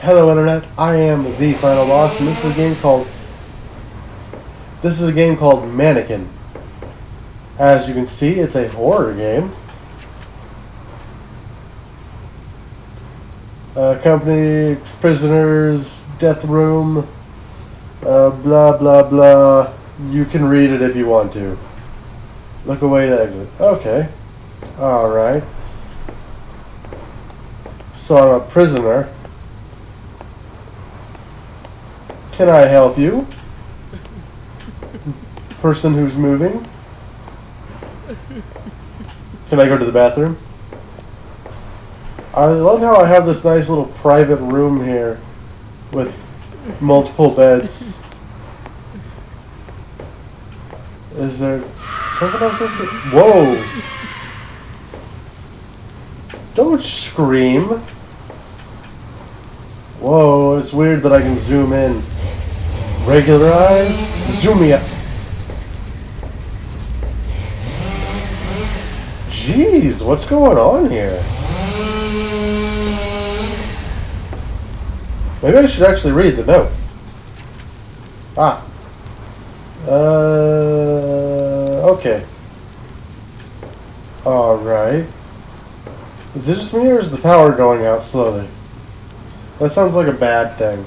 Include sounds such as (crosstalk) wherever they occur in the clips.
Hello Internet, I am the final boss and this is a game called This is a game called Mannequin. As you can see, it's a horror game. Uh, company, prisoners, death room, uh, blah blah blah. You can read it if you want to. Look away to exit. Okay. Alright. So I'm a prisoner. Can I help you? Person who's moving? Can I go to the bathroom? I love how I have this nice little private room here with multiple beds. Is there something I'm supposed to... Whoa! Don't scream! Whoa, it's weird that I can zoom in. Regular eyes? Zoom me up. Jeez, what's going on here? Maybe I should actually read the note. Ah. Uh, okay. Alright. Is it just me or is the power going out slowly? That sounds like a bad thing.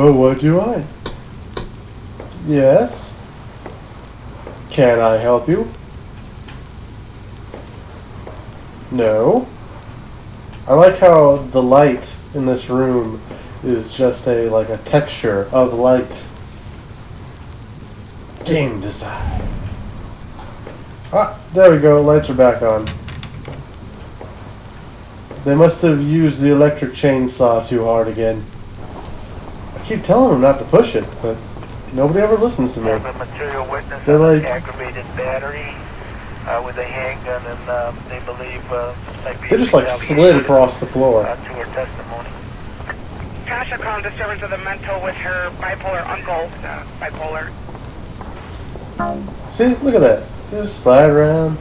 But what do I? Yes? Can I help you? No. I like how the light in this room is just a like a texture of light. Game design. Ah, there we go. Lights are back on. They must have used the electric chainsaw too hard again. I keep telling them not to push it, but nobody ever listens to me. material witness They're on like- aggravated battery uh, with a handgun, and uh, they believe uh, might be They just like slid across the floor. uh, to her testimony. Tasha called disturbance of the mental with her bipolar uncle, uh, bipolar. See, look at that. They just slide around,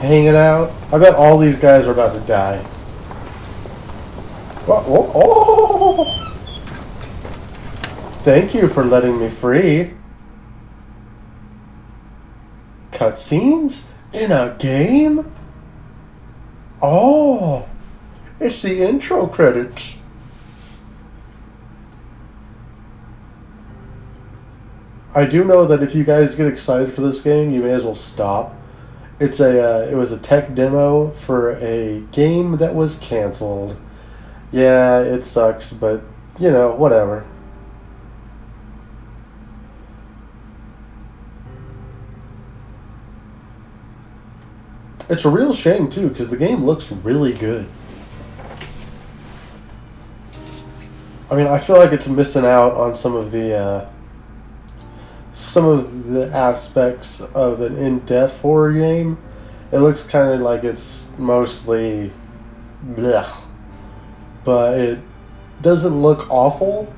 hanging out. I bet all these guys are about to die. Whoa, whoa, oh! Thank you for letting me free. Cutscenes in a game? Oh, it's the intro credits. I do know that if you guys get excited for this game, you may as well stop. It's a uh, it was a tech demo for a game that was canceled. Yeah, it sucks, but you know, whatever. It's a real shame too because the game looks really good. I mean, I feel like it's missing out on some of the uh, some of the aspects of an in-depth horror game. It looks kind of like it's mostly blech, but it doesn't look awful.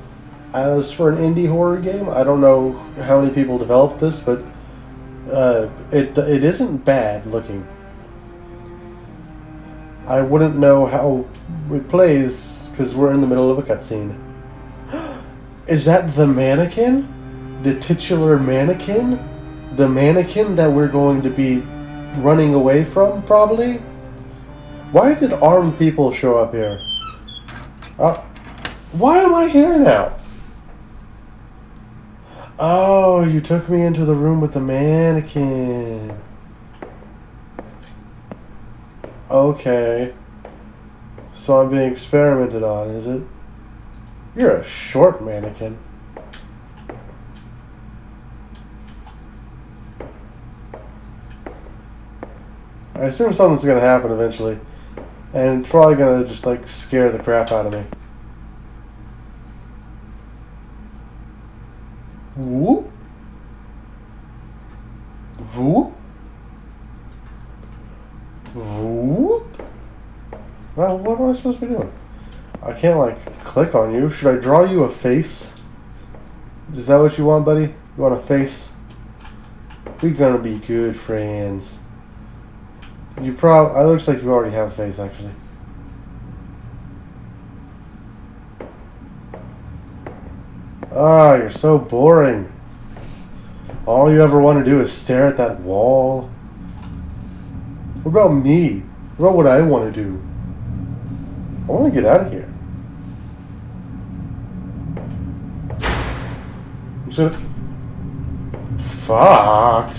As for an indie horror game, I don't know how many people developed this, but uh, it it isn't bad looking. I wouldn't know how it plays because we're in the middle of a cutscene. (gasps) Is that the mannequin? The titular mannequin? The mannequin that we're going to be running away from, probably? Why did armed people show up here? Uh, why am I here now? Oh, you took me into the room with the mannequin. Okay. So I'm being experimented on, is it? You're a short mannequin. I assume something's gonna happen eventually. And it's probably gonna just like scare the crap out of me. Whoop. Whoop. Well, what am I supposed to be doing? I can't, like, click on you. Should I draw you a face? Is that what you want, buddy? You want a face? We're gonna be good friends. You probably... It looks like you already have a face, actually. Ah, oh, you're so boring. All you ever want to do is stare at that wall. What about me? What about what I want to do? I want to get out of here. I'm gonna. Fuck.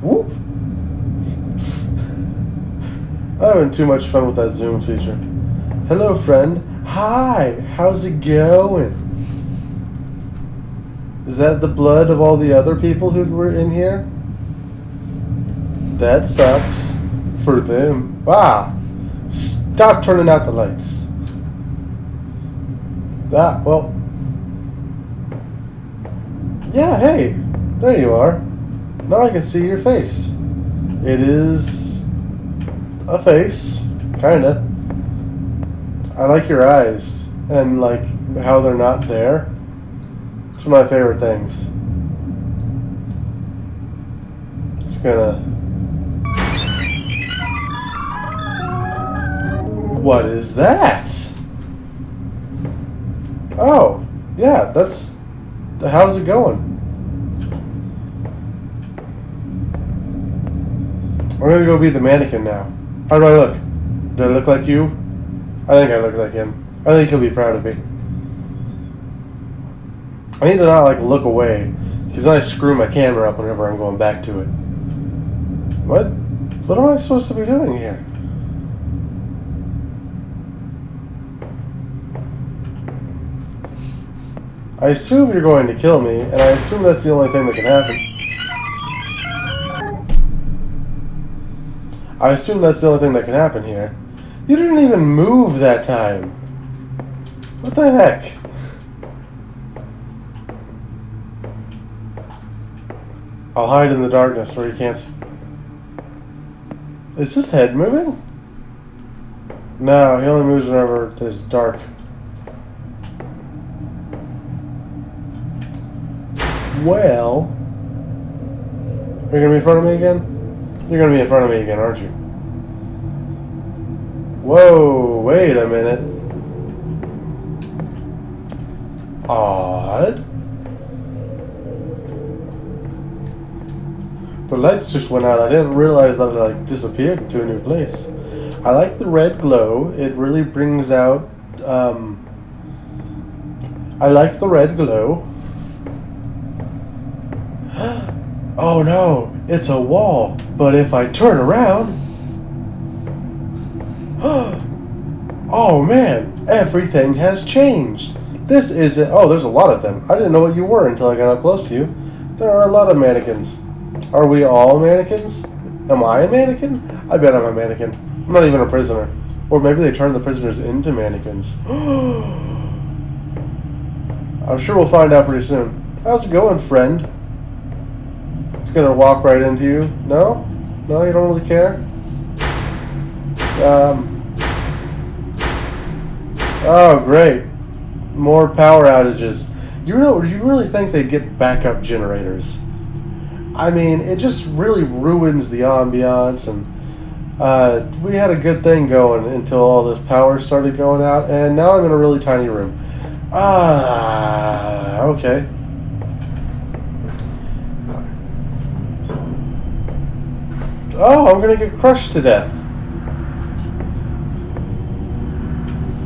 Whoop. I'm having too much fun with that zoom feature. Hello, friend. Hi. How's it going? Is that the blood of all the other people who were in here? That sucks. For them. Wow. Stop turning out the lights. That, well. Yeah, hey. There you are. Now I can see your face. It is a face. Kinda. I like your eyes. And like how they're not there. It's one of my favorite things. Just gonna. What is that? Oh, yeah, that's. The how's it going? I'm gonna go be the mannequin now. How do I look? Do I look like you? I think I look like him. I think he'll be proud of me. I need to not like look away, because then I screw my camera up whenever I'm going back to it. What? What am I supposed to be doing here? I assume you're going to kill me, and I assume that's the only thing that can happen. I assume that's the only thing that can happen here. You didn't even move that time. What the heck? I'll hide in the darkness where you can't see. Is his head moving? No, he only moves whenever there's dark. Well, are you gonna be in front of me again? You're gonna be in front of me again, aren't you? Whoa, wait a minute. Odd. The lights just went out. I didn't realize that it like disappeared into a new place. I like the red glow. It really brings out. Um, I like the red glow. Oh no, it's a wall. But if I turn around. (gasps) oh man, everything has changed. This isn't. Oh, there's a lot of them. I didn't know what you were until I got up close to you. There are a lot of mannequins. Are we all mannequins? Am I a mannequin? I bet I'm a mannequin. I'm not even a prisoner. Or maybe they turn the prisoners into mannequins. (gasps) I'm sure we'll find out pretty soon. How's it going, friend? Just gonna walk right into you? No? No, you don't really care? Um. Oh, great. More power outages. You know, you really think they'd get backup generators? I mean, it just really ruins the ambiance, and uh, we had a good thing going until all this power started going out, and now I'm in a really tiny room. Ah, okay. Oh, I'm gonna get crushed to death.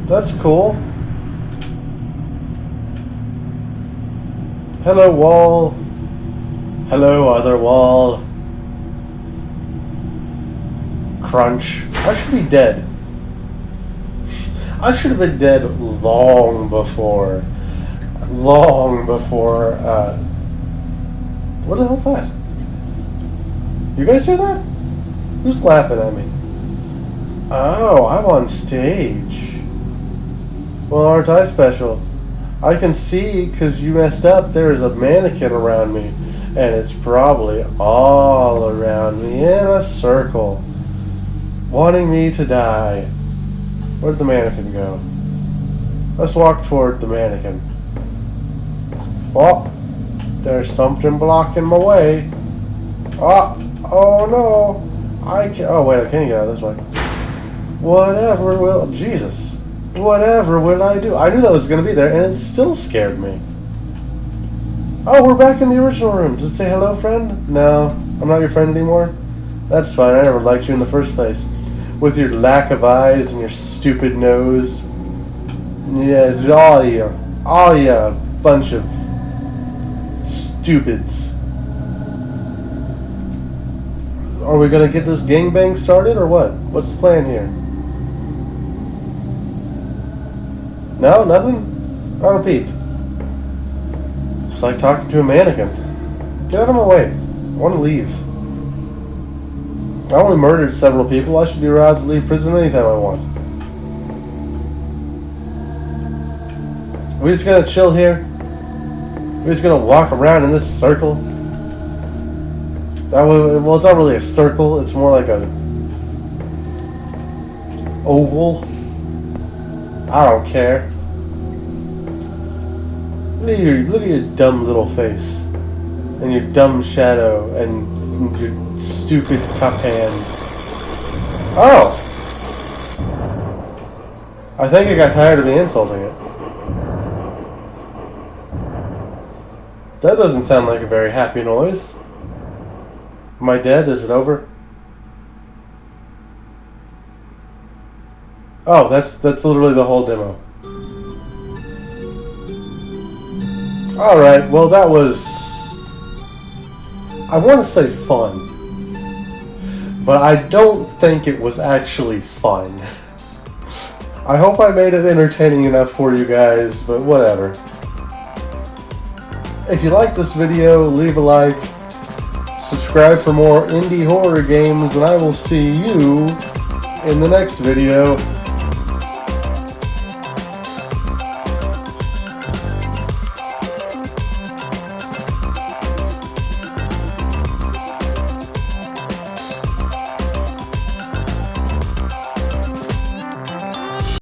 That's cool. Hello, wall. Hello, other wall. Crunch. I should be dead. I should have been dead long before. Long before, uh... What the hell's that? You guys hear that? Who's laughing at me? Oh, I'm on stage. Well, aren't I special? I can see, because you messed up, there is a mannequin around me. And it's probably all around me in a circle. Wanting me to die. Where'd the mannequin go? Let's walk toward the mannequin. Oh, there's something blocking my way. Oh, oh no. I can't. Oh, wait, I can't get out this way. Whatever will. Jesus. Whatever will I do? I knew that was going to be there, and it still scared me. Oh, we're back in the original room. Just say hello, friend? No, I'm not your friend anymore. That's fine. I never liked you in the first place. With your lack of eyes and your stupid nose. Yes, all you. All you. Bunch of stupids. Are we gonna get this gangbang started or what? What's the plan here? No, nothing? Not a peep. It's like talking to a mannequin. Get out of my way. I want to leave. I only murdered several people. I should be allowed to leave prison anytime I want. we just gonna chill here? We're just gonna walk around in this circle? That was, well, it's not really a circle. It's more like a oval. I don't care. Look at your look at your dumb little face, and your dumb shadow, and your stupid cup hands. Oh, I think I got tired of me insulting it. That doesn't sound like a very happy noise. Am I dead? Is it over? Oh, that's that's literally the whole demo. All right. Well, that was I want to say fun. But I don't think it was actually fun. (laughs) I hope I made it entertaining enough for you guys, but whatever. If you like this video, leave a like, subscribe for more indie horror games, and I will see you in the next video.